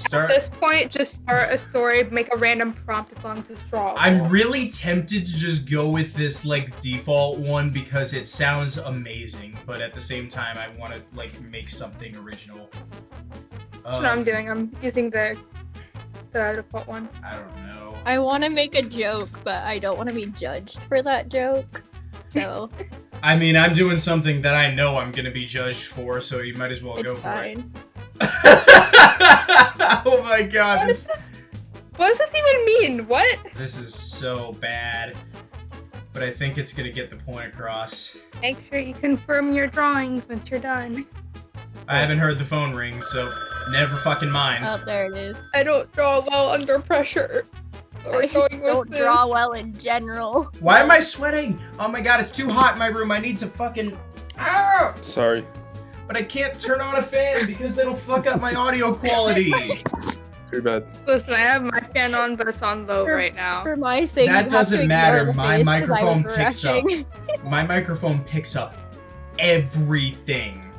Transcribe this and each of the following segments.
Start. At this point, just start a story, make a random prompt as long as it's drawable. I'm really tempted to just go with this like default one because it sounds amazing, but at the same time, I want to like make something original. That's what I'm Um, doing. I'm using the the default one. I don't know. I want to make a joke, but I don't want to be judged for that joke. So I mean, I'm doing something that I know I'm gonna be judged for, so you might as well go it's for fine. it. oh my god, What this, does this? What does this even mean? What? this is so bad. But I think it's gonna get the point across. Make sure you confirm your drawings once you're done. I haven't heard the phone ring, so never fucking mind. Oh, there it is. I don't draw well under pressure. Or I going don't draw this. well in general. Why am I sweating? Oh my god, it's too hot in my room. I need to fucking. Ah! Sorry. But I can't turn on a fan because it'll fuck up my audio quality. Too bad. Listen, I have my fan on, but it's on low For- right now. For my thing, That you have to doesn't matter. My face 'cause I was microphone picks up. my microphone picks up everything.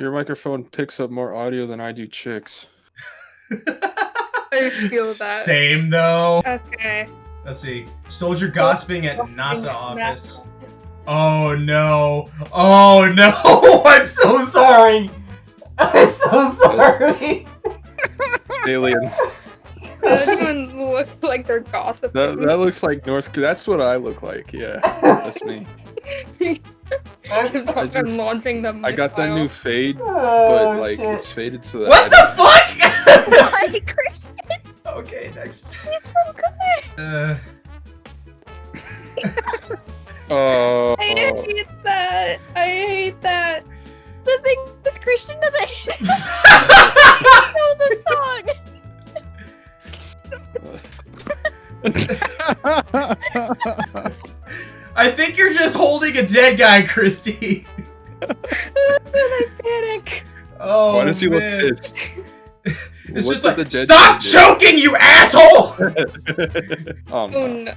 Your microphone picks up more audio than I do chicks. I feel that. Same though. Okay. Let's see. Soldier gossiping at NASA at office. NASA. Oh no. Oh no. I'm so sorry. I'm so sorry. Alien. That doesn't even look like they're gossiping. That that looks like North. That's what I look like. Yeah, that's me. Because I I'm just- launching them. I got that new fade, but Oh, like shit. it's faded so that. What I- the fuck? Why, Chris? okay, next. He's so good. Uh, Oh. I hate that. I hate that. The thing is, Christian doesn't know the song. I think you're just holding a dead guy, Christy. I panic. Oh, Why does he look man. pissed? It's What's just like, the dead stop guy do? choking, you asshole! Oh, Oh no.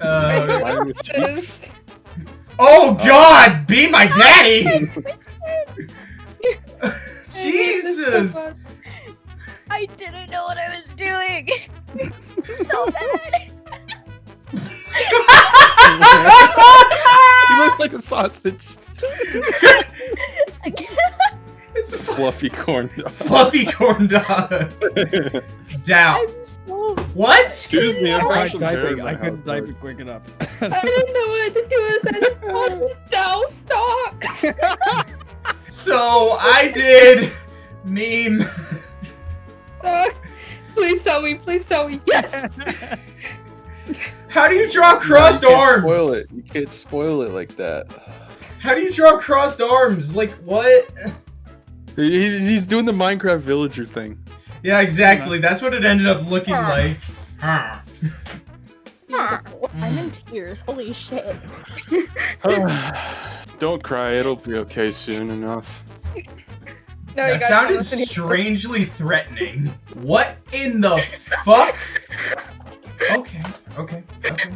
No. Uh, Mine with cheeks. oh God, be my daddy! Jesus! I didn't know what I was doing. so bad. he looks like a sausage. it's a Fluffy corn dog. fluffy corn dog. Down. I'm so. What? Excuse me, I'm I trying tried some typing. I couldn't type it quick enough. I didn't know what to do. I just wanted down stocks. So I did meme. Stocks. Please tell me. Please tell me. Yes. How do you draw crossed you can't arms? Spoil it. You can't spoil it like that. How do you draw crossed arms? Like what? He- he- he's doing the Minecraft villager thing. Yeah, exactly. That's what it ended up looking Huh. like. Huh. beautiful. I'm in Mm. tears. Holy shit. Don't cry. It'll be okay soon enough. No, That sounded don't listen to- strangely threatening. What in the fuck? Okay, okay, okay.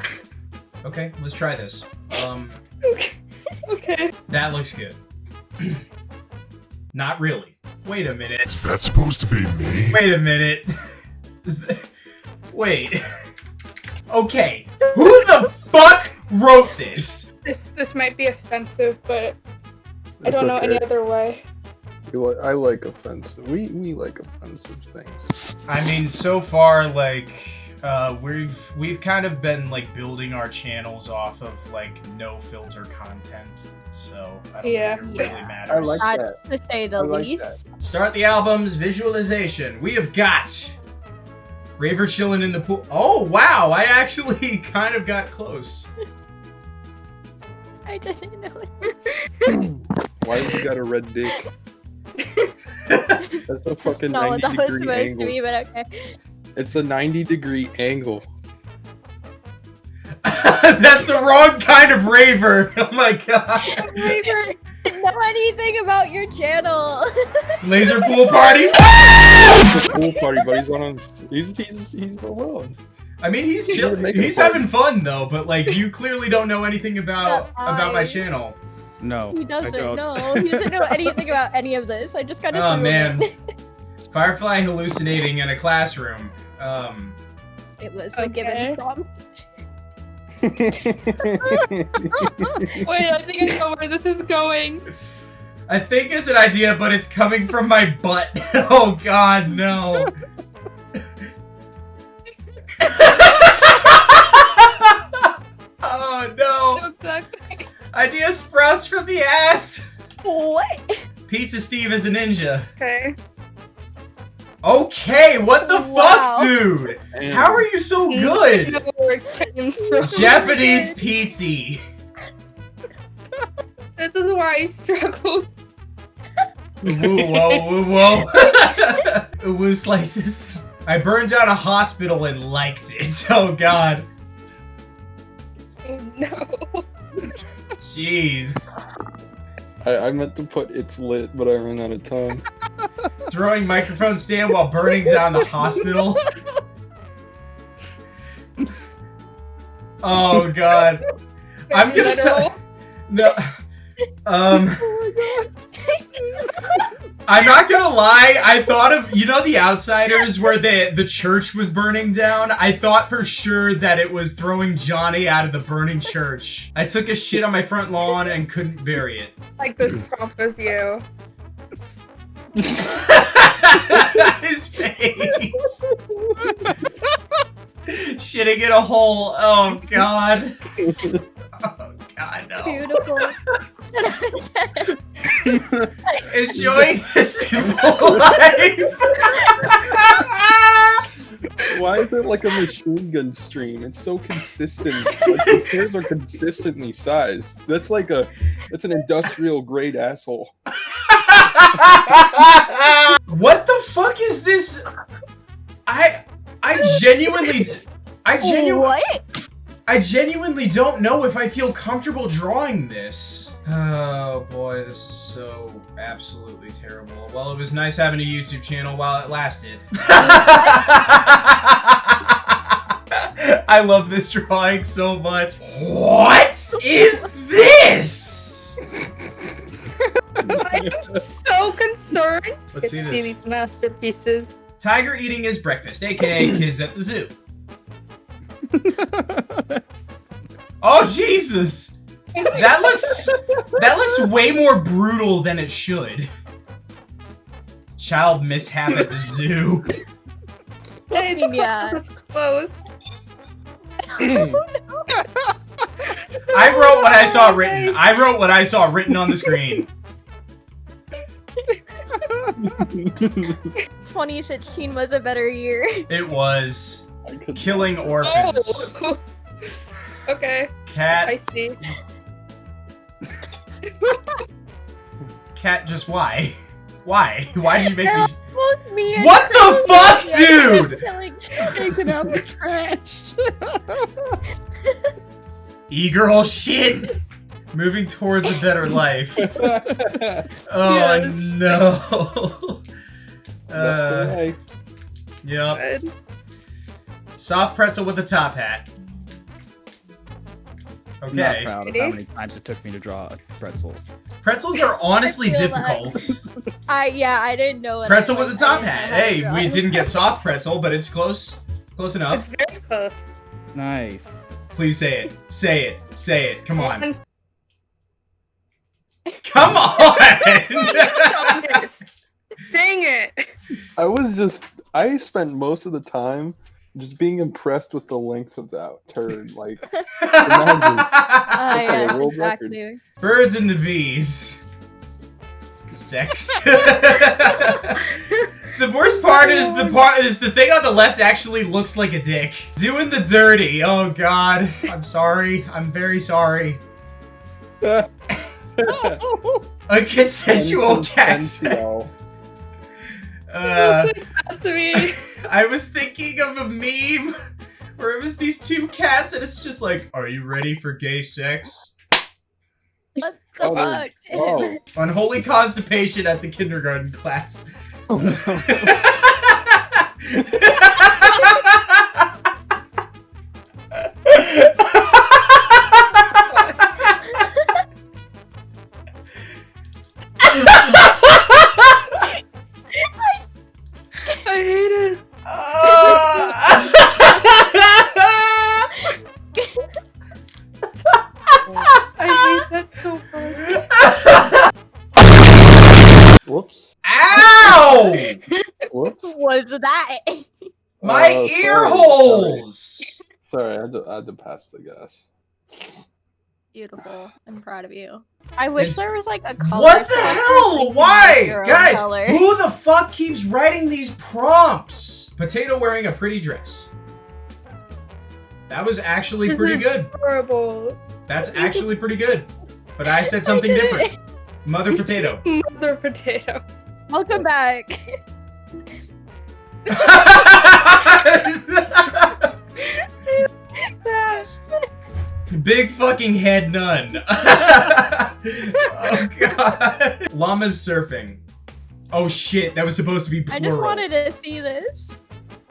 Okay, let's try this. Um, Okay. Okay. that looks good. Not really. Wait a minute. Is that supposed to be me? Wait a minute. Is that... Wait. Okay. Who the fuck wrote this? This this might be offensive, but I don't know okay. any other way. Li- I like offensive. We we like offensive things. I mean, so far, like, uh, we've we've kind of been like building our channels off of like no filter content, so I don't Yeah. think it really Yeah. matters. I like That's to say the I like least. Start the album's visualization. We have got Raver chilling in the pool. Oh wow! I actually kind of got close. I didn't know it. Why has he got a red dick? That's a fucking Not what 90 that was degree supposed to angle. be, but okay. It's a 90 degree angle. That's the wrong kind of raver. Oh my god! Raver. Didn't know anything about your channel. Laser pool party. It's a pool party, but he's on. He's he's he's alone. I mean, he's He's chill- making He's having fun though, but like you clearly don't know anything about about my channel. no. he doesn't don't. know. He doesn't know anything about any of this. I just got to. Oh man. Firefly hallucinating in a classroom. Um, It was a given prompt. Wait, I think I know where this is going. I think it's an idea, but it's coming from my butt. oh god, no. oh no. No, exactly. Idea sprouts from the ass. What? Pizza Steve is a ninja. Okay. Okay, what the Wow. fuck, dude? Damn. How are you so good? know where it came from. Japanese pizza. This is where I struggled. Woo, whoa, woo, whoa. Woo slices. I burned down a hospital and liked it. Oh god. Oh no. Jeez. I, I meant to put it's lit, but I ran out of time. Throwing microphone stand while burning down the hospital. Oh god. I'm gonna tell. No. Um. I'm not gonna lie. I thought of you know the Outsiders where the the church was burning down. I thought for sure that it was throwing Johnny out of the burning church. I took a shit on my front lawn and couldn't bury it. Like this prompt was you. His face. Shitting in a hole. Oh god. Oh god, no. Beautiful. Enjoying the simple life. Why is it like a machine gun stream? It's so consistent. Like the pairs are consistently sized. That's like a that's an industrial grade asshole. what the fuck is this? I I genuinely I genuinely what? I genuinely don't know if I feel comfortable drawing this. Oh boy, this is so absolutely terrible. Well, it was nice having a YouTube channel while it lasted. I love this drawing so much. What is this? I'm so concerned. Let's see to this. these masterpieces. Tiger eating his breakfast, aka kids at the zoo. Oh Jesus! That looks that looks way more brutal than it should. Child mishap at the zoo. Hey, it's Yeah. close. It's close. I wrote what I saw oh, written. I wrote what I saw written on the screen. 2016 was a better year. It was killing orphans. Oh. okay, I Cat, see. cat, just why? Why? Why did you make me? Both me and What the fuck, Yeah, dude? killing Taking out the trash. E-girl shit. Moving towards a better life. Oh Yes. no. That's Uh, yep. Good. Soft pretzel with a top hat. Okay. I'm Okay. not proud of how many times it took me to draw a pretzel. Pretzels are honestly I feel that. difficult. I yeah, I didn't know. What I Pretzel with a top hat. know how to Hey, we didn't get soft pretzel, but it's close. Close enough. It's enough. very close. Nice. Please say it. Say it. Say it. Come on. And- Come on! Yes. Dang it. I was just I spent most of the time just being impressed with the length of that turd. Like Ah, That's like a record. exactly. Birds and the bees. Sex. the worst part is the part is the thing on the left actually looks like a dick. Doing the dirty. Oh god. I'm sorry. I'm very sorry. A consensual cat sex. Uh, I was thinking of a meme where it was these two cats and it's just like, are you ready for gay sex? What the Oh, fuck? oh. Unholy constipation at the kindergarten class. Oh, no. Whoops. Ow! Whoops. was that? My Oh, ear sorry, holes! Sorry, I had, to, I had to pass the gas. Beautiful. I'm proud of you. I wish It's- there was like a color. What the so I could hell? Why? Guys, color. who the fuck keeps writing these prompts? Potato wearing a pretty dress. That was actually pretty good. Horrible. That's actually pretty good. But I said something did it. different. Mother potato. Mother potato. Welcome back. Big fucking head nun. oh god. Llama's surfing. Oh shit, that was supposed to be I just wanted to see this.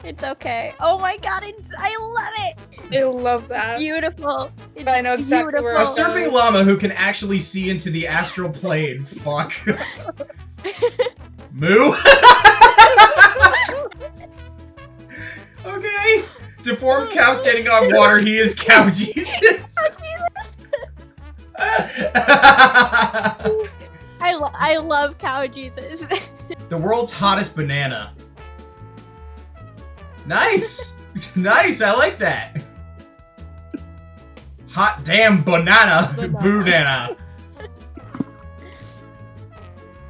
It's okay. Oh my god, it's I love I love that. Beautiful. It's I know exactly where A beautiful. it's surfing llama who can actually see into the astral plane. Fuck. Moo. okay. Deformed cow standing on water. He is cow Jesus. I, lo- I love cow Jesus. the world's hottest banana. Nice. nice. I like that. Hot damn banana. Banana. Boodana.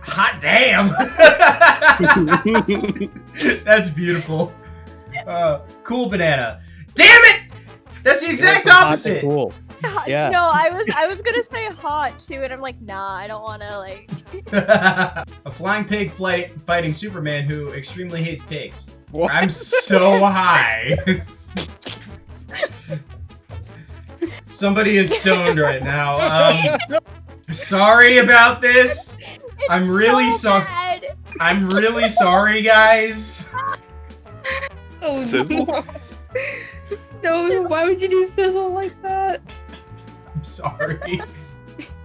Hot damn. That's beautiful. Uh, cool banana. Damn it! That's the exact Hot and opposite. Cool. Yeah. No, I was I was gonna say hot too, and I'm like, nah, I don't want to like. a flying pig flight fighting Superman who extremely hates pigs. What? I'm so high. Somebody is stoned right now. Um, sorry about this. It's I'm really so so- I'm really sorry, guys. Oh Sizzle? no. no, why would you do sizzle like that? I'm sorry.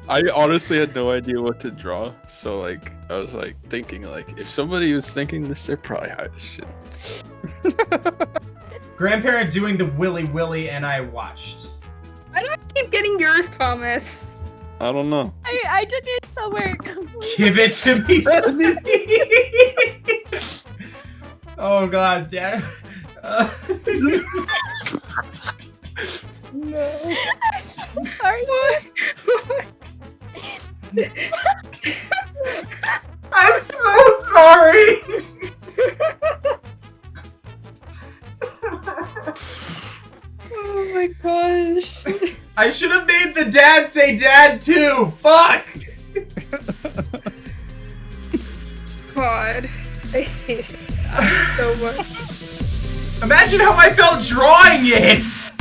I honestly had no idea what to draw, so like I was like thinking like if somebody was thinking this, they're probably high as shit. Grandparent doing the willy willy, and I watched. Keep getting yours, Thomas. I don't know. I I did it somewhere. Give it to me. Sonny. oh god, Dad. Uh, No. I'm so sorry. Dad say dad too. Fuck. God. I hate it so much. Imagine how I felt drawing it.